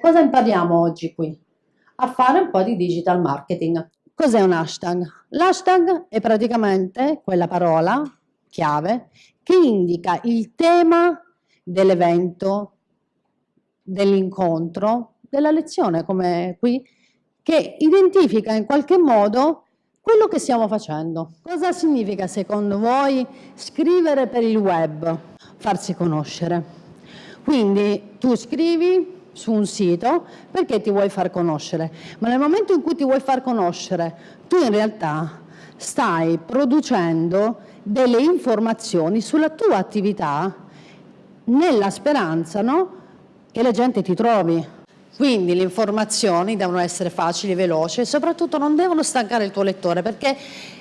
Cosa impariamo oggi qui? A fare un po' di digital marketing. Cos'è un hashtag? L'hashtag è praticamente quella parola chiave che indica il tema dell'evento, dell'incontro, della lezione, come qui, che identifica in qualche modo quello che stiamo facendo. Cosa significa secondo voi scrivere per il web? Farsi conoscere. Quindi tu scrivi su un sito perché ti vuoi far conoscere, ma nel momento in cui ti vuoi far conoscere, tu in realtà stai producendo delle informazioni sulla tua attività nella speranza no? che la gente ti trovi. Quindi le informazioni devono essere facili, veloci e soprattutto non devono stancare il tuo lettore perché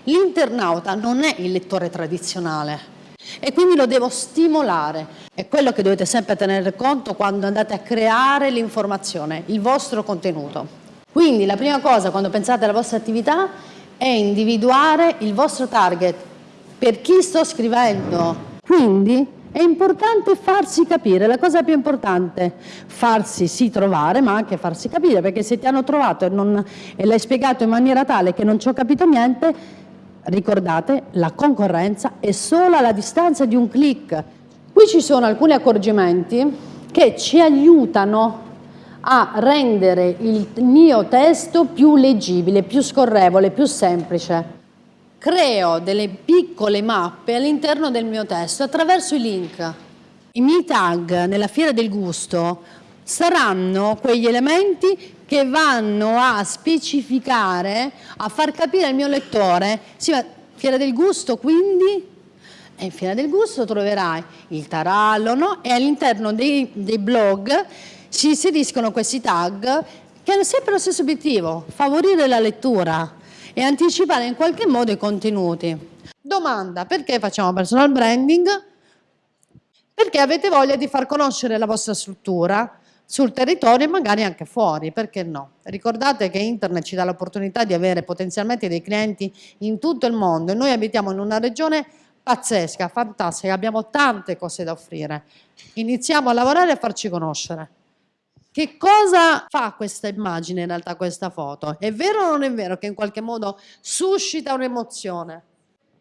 l'internauta non è il lettore tradizionale e quindi lo devo stimolare. È quello che dovete sempre tenere conto quando andate a creare l'informazione, il vostro contenuto. Quindi la prima cosa quando pensate alla vostra attività è individuare il vostro target, per chi sto scrivendo. Quindi è importante farsi capire, la cosa più importante, farsi sì trovare, ma anche farsi capire, perché se ti hanno trovato e, e l'hai spiegato in maniera tale che non ci ho capito niente, ricordate, la concorrenza è solo alla distanza di un clic. Qui ci sono alcuni accorgimenti che ci aiutano a rendere il mio testo più leggibile, più scorrevole, più semplice. Creo delle piccole mappe all'interno del mio testo attraverso i link. I miei tag nella fiera del gusto saranno quegli elementi che vanno a specificare, a far capire al mio lettore, sì ma fiera del gusto quindi e in Fiera del Gusto troverai il tarallo no? e all'interno dei, dei, blog si inseriscono questi tag che hanno sempre lo stesso obiettivo, favorire la lettura e anticipare in qualche modo i contenuti. Domanda, perché facciamo personal branding? Perché avete voglia di far conoscere la vostra struttura sul territorio e magari anche fuori, perché no? Ricordate che internet ci dà l'opportunità di avere potenzialmente dei clienti in tutto il mondo e noi abitiamo in una regione pazzesca, fantastica, abbiamo tante cose da offrire. Iniziamo a lavorare e a farci conoscere. Che cosa fa questa immagine in realtà, questa foto? È vero o non è vero che in qualche modo suscita un'emozione?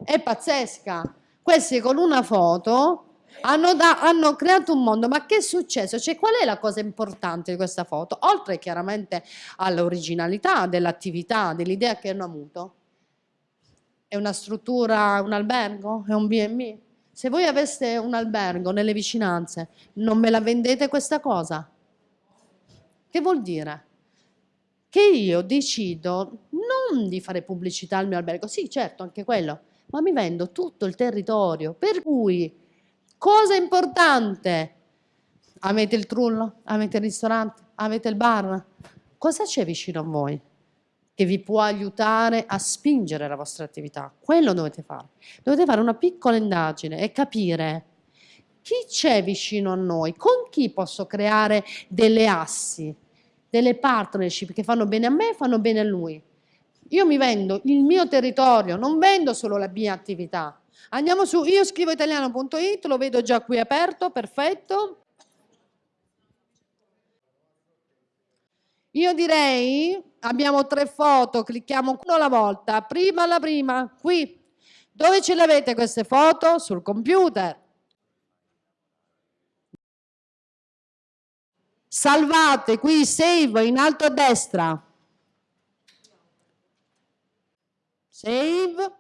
È pazzesca. Questi con una foto hanno, da, hanno, creato un mondo, ma che è successo? Cioè, qual è la cosa importante di questa foto? Oltre chiaramente all'originalità dell'attività, dell'idea che hanno avuto. È una struttura, un albergo? È un B&B? Se voi aveste un albergo nelle vicinanze, non me la vendete questa cosa? Che vuol dire? Che io decido non di fare pubblicità al mio albergo, sì certo anche quello, ma mi vendo tutto il territorio, per cui Cosa importante? Avete il trullo? Avete il ristorante? Avete il bar? Cosa c'è vicino a voi che vi può aiutare a spingere la vostra attività? Quello dovete fare. Dovete fare una piccola indagine e capire chi c'è vicino a noi, con chi posso creare delle assi, delle partnership che fanno bene a me e fanno bene a lui. Io mi vendo il mio territorio, non vendo solo la mia attività, Andiamo su io scrivo italiano.it, lo vedo già qui aperto, perfetto. Io direi, abbiamo tre foto, clicchiamo uno alla volta, prima la prima, qui. Dove ce le avete queste foto? Sul computer. Salvate qui, save in alto a destra. Save.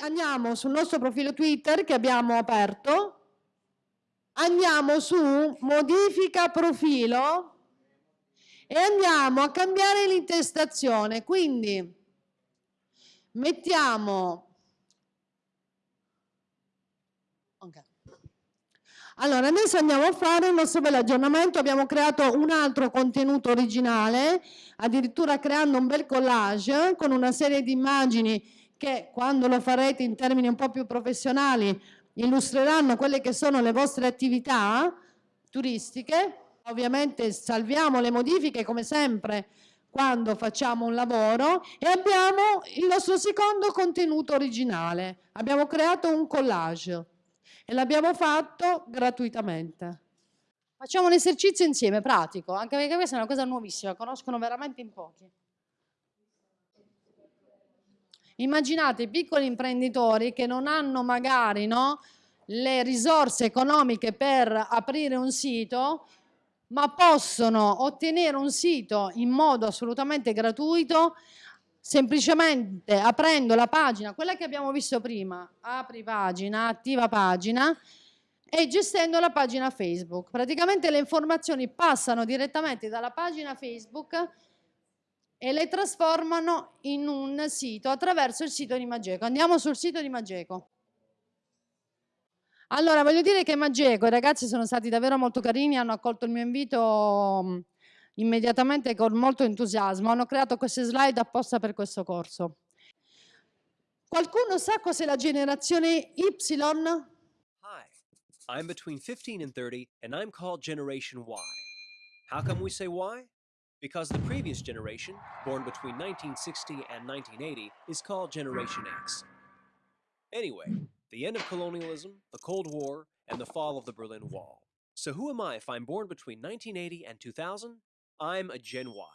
Andiamo sul nostro profilo Twitter che abbiamo aperto, andiamo su modifica profilo e andiamo a cambiare l'intestazione. Quindi mettiamo... Okay. Allora, adesso andiamo a fare il nostro bel aggiornamento, abbiamo creato un altro contenuto originale, addirittura creando un bel collage con una serie di immagini che quando lo farete in termini un po' più professionali illustreranno quelle che sono le vostre attività turistiche. Ovviamente salviamo le modifiche come sempre quando facciamo un lavoro e abbiamo il nostro secondo contenuto originale. Abbiamo creato un collage e l'abbiamo fatto gratuitamente. Facciamo un esercizio insieme, pratico, anche perché questa è una cosa nuovissima, conoscono veramente in pochi. Immaginate i piccoli imprenditori che non hanno magari no, le risorse economiche per aprire un sito, ma possono ottenere un sito in modo assolutamente gratuito semplicemente aprendo la pagina, quella che abbiamo visto prima, apri pagina, attiva pagina e gestendo la pagina Facebook. Praticamente le informazioni passano direttamente dalla pagina Facebook e le trasformano in un sito attraverso il sito di Mageco. Andiamo sul sito di Mageco. Allora, voglio dire che Mageco, i ragazzi sono stati davvero molto carini, hanno accolto il mio invito mh, immediatamente con molto entusiasmo. Hanno creato queste slide apposta per questo corso. Qualcuno sa cos'è la generazione Y? Hi, I'm between 15 and 30, and I'm called Generation Y. How come we say Y? because the previous generation, born between 1960 and 1980, is called Generation X. Anyway, the end of colonialism, the Cold War, and the fall of the Berlin Wall. So who am I if I'm born between 1980 and 2000? I'm a Gen Y.